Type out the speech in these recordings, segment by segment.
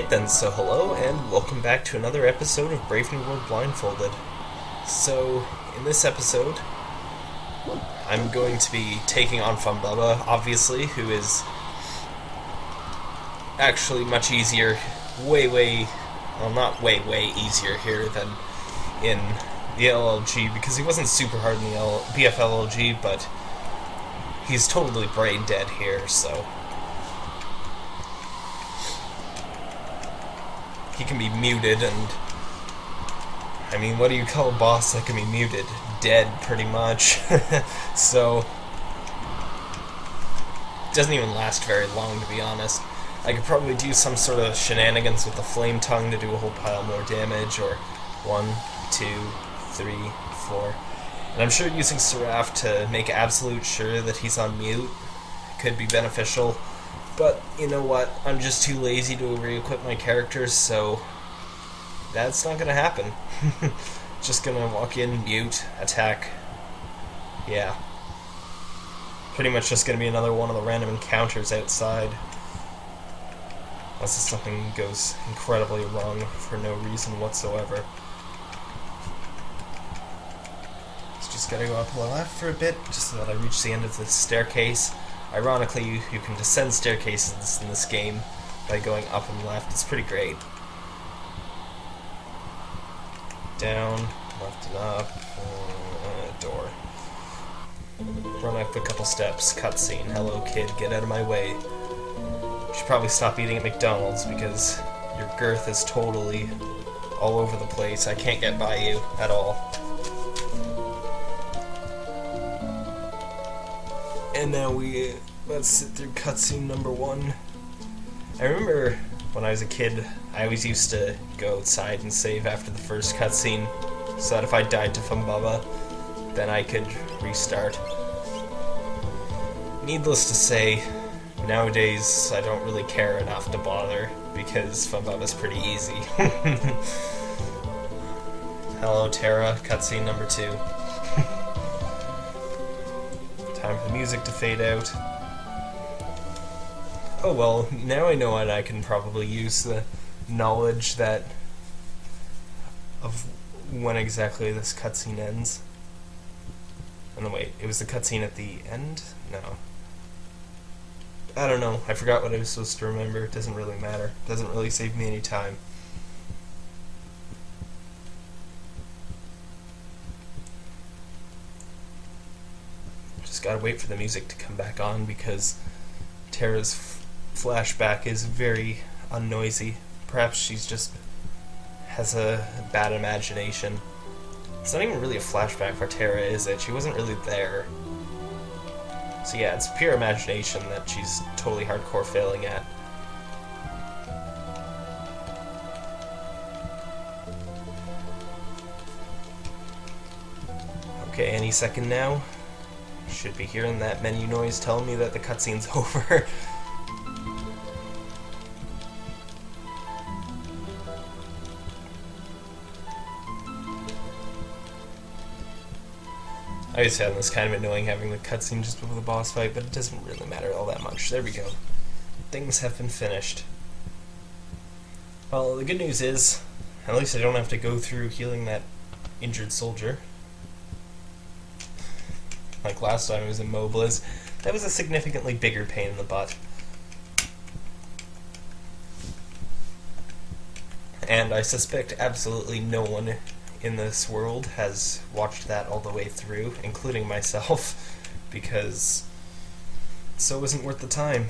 Alright then, so hello and welcome back to another episode of Brave New World Blindfolded. So, in this episode, I'm going to be taking on Humbaba, obviously, who is actually much easier, way, way, well, not way, way easier here than in the LLG, because he wasn't super hard in the L BFLLG, but he's totally brain dead here, so he can be muted and I mean what do you call a boss that can be muted? Dead pretty much. so doesn't even last very long to be honest. I could probably do some sort of shenanigans with the flame tongue to do a whole pile more damage or one, two, three, four. And I'm sure using Seraph to make absolute sure that he's on mute could be beneficial but, you know what, I'm just too lazy to re-equip my characters, so that's not gonna happen. just gonna walk in, mute, attack. Yeah. Pretty much just gonna be another one of the random encounters outside. Unless something goes incredibly wrong for no reason whatsoever. just gotta go up left for a bit, just so that I reach the end of the staircase. Ironically, you, you can descend staircases in this game by going up and left. It's pretty great. Down, left and up, uh, door. Run up a couple steps, cutscene. Hello kid, get out of my way. You should probably stop eating at McDonald's because your girth is totally all over the place. I can't get by you at all. And now we let's sit through cutscene number one. I remember when I was a kid, I always used to go outside and save after the first cutscene, so that if I died to Humbaba, then I could restart. Needless to say, nowadays I don't really care enough to bother, because Humbaba's pretty easy. Hello Terra, cutscene number two. Time for the music to fade out. Oh well, now I know and I can probably use the knowledge that of when exactly this cutscene ends. Oh, and then wait, it was the cutscene at the end? No. I don't know. I forgot what I was supposed to remember. It doesn't really matter. It doesn't really save me any time. Just gotta wait for the music to come back on because Terra's flashback is very unnoisy. Perhaps she's just has a bad imagination. It's not even really a flashback for Terra, is it? She wasn't really there. So yeah, it's pure imagination that she's totally hardcore failing at. Okay, any second now. Should be hearing that menu noise telling me that the cutscene's over. I just found this kind of annoying having the cutscene just before the boss fight, but it doesn't really matter all that much. There we go. Things have been finished. Well, the good news is, at least I don't have to go through healing that injured soldier. Like last time it was in Mobliz. That was a significantly bigger pain in the butt. And I suspect absolutely no one in this world has watched that all the way through, including myself, because so it wasn't worth the time.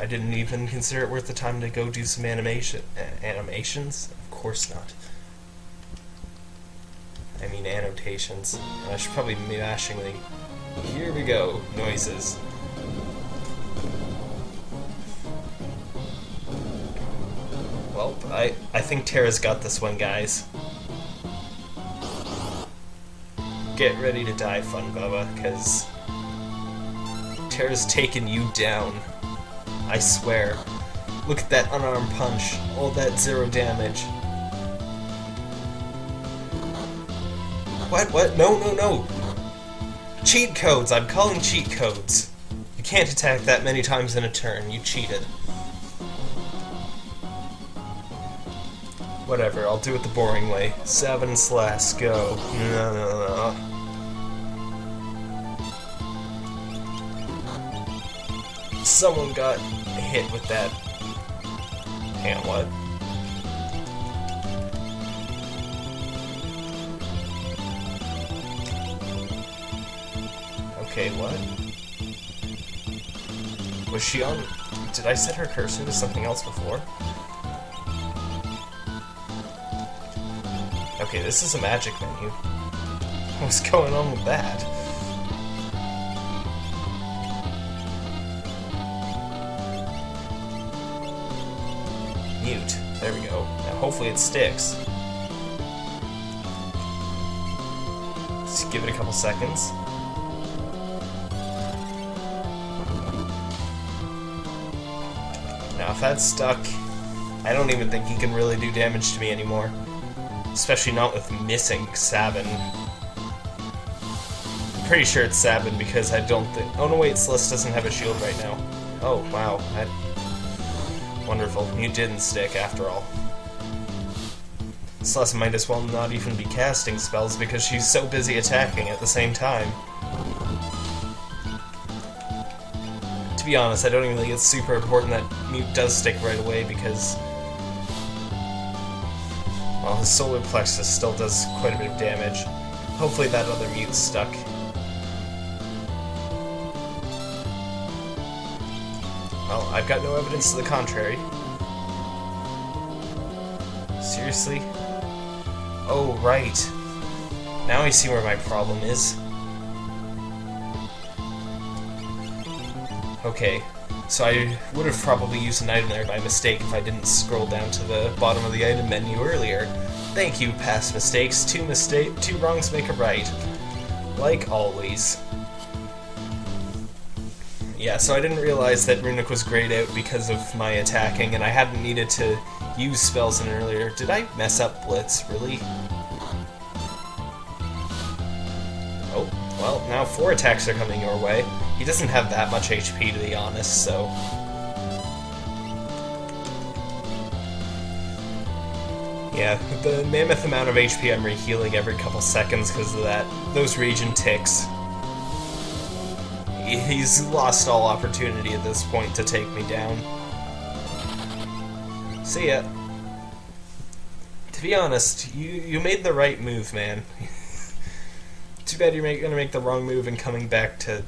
I didn't even consider it worth the time to go do some animation uh, animations. Of course not. I mean annotations. I should probably be mashing the here we go noises. Well, I I think Terra's got this one, guys. get ready to die, Humbaba, because Terra's taken you down. I swear. Look at that unarmed punch. All that zero damage. What? What? No, no, no! Cheat codes! I'm calling cheat codes. You can't attack that many times in a turn. You cheated. Whatever, I'll do it the boring way. Seven slash go. No, no, no. Someone got hit with that. On, what? Okay, what? Was she on... Did I set her cursor to something else before? Okay, this is a magic menu. What's going on with that? Mute. There we go. Now hopefully it sticks. Let's give it a couple seconds. Now if that's stuck, I don't even think he can really do damage to me anymore. Especially not with missing Sabin. I'm pretty sure it's Sabin because I don't think... Oh no wait, Celes doesn't have a shield right now. Oh, wow. That... Wonderful. You didn't stick after all. Celes might as well not even be casting spells because she's so busy attacking at the same time. To be honest, I don't even think it's super important that Mute does stick right away because well, his solar plexus still does quite a bit of damage. Hopefully that other mute's stuck. Well, I've got no evidence to the contrary. Seriously? Oh, right. Now I see where my problem is. Okay, so I would have probably used an item there by mistake if I didn't scroll down to the bottom of the item menu earlier. Thank you, past mistakes. Two mistake, two wrongs make a right. Like always. Yeah, so I didn't realize that Runic was grayed out because of my attacking, and I hadn't needed to use spells in earlier. Did I mess up Blitz, really? Well, now four attacks are coming your way. He doesn't have that much HP, to be honest, so... Yeah, the mammoth amount of HP I'm rehealing every couple seconds because of that. Those Regen ticks. He's lost all opportunity at this point to take me down. See ya. To be honest, you, you made the right move, man. Too bad you're make, gonna make the wrong move and coming back to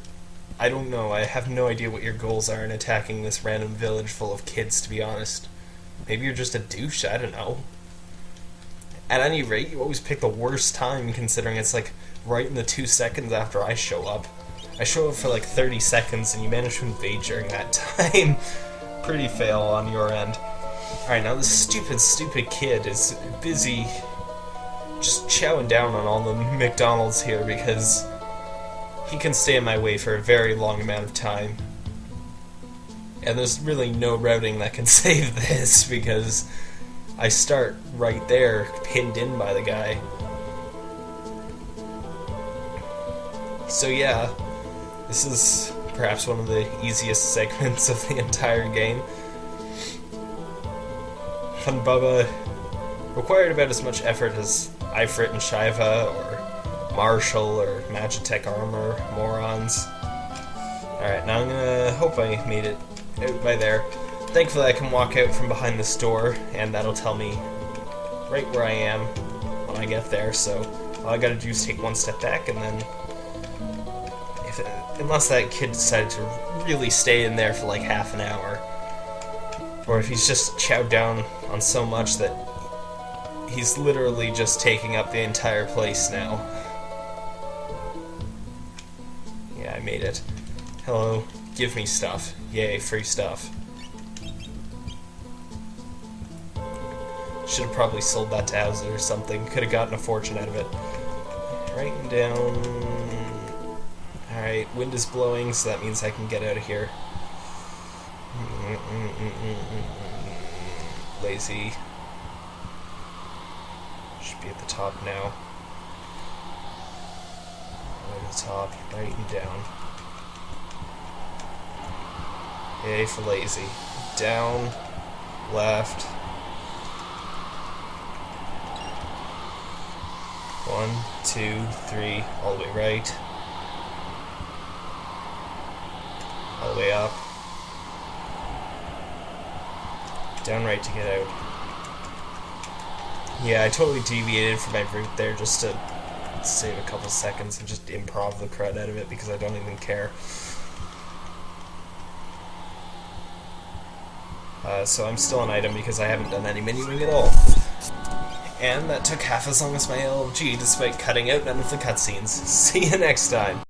I don't know. I have no idea what your goals are in attacking this random village full of kids, to be honest. Maybe you're just a douche, I don't know. At any rate, you always pick the worst time, considering it's like right in the two seconds after I show up. I show up for like 30 seconds, and you manage to invade during that time. Pretty fail on your end. Alright, now this stupid, stupid kid is busy just chowing down on all the McDonald's here because he can stay in my way for a very long amount of time. And there's really no routing that can save this because I start right there, pinned in by the guy. So yeah, this is perhaps one of the easiest segments of the entire game. Humbaba required about as much effort as Ifrit and Shiva or Marshall or Magitech Armor morons. Alright, now I'm gonna hope I made it out by there. Thankfully I can walk out from behind this door and that'll tell me right where I am when I get there, so all I gotta do is take one step back and then if it, unless that kid decided to really stay in there for like half an hour or if he's just chowed down on so much that he's literally just taking up the entire place now. Yeah, I made it. Hello, give me stuff. Yay, free stuff. Should have probably sold that to Owzit or something. Could have gotten a fortune out of it. Writing down... Alright, wind is blowing, so that means I can get out of here. Lazy. Be at the top now. Right at the top, right and down. A for lazy. Down, left, One, two, three, all the way right. All the way up. Down right to get out. Yeah, I totally deviated from my route there just to save a couple seconds and just improv the crud out of it because I don't even care. Uh, so I'm still an item because I haven't done any menuing at all. And that took half as long as my LG despite cutting out none of the cutscenes. See you next time!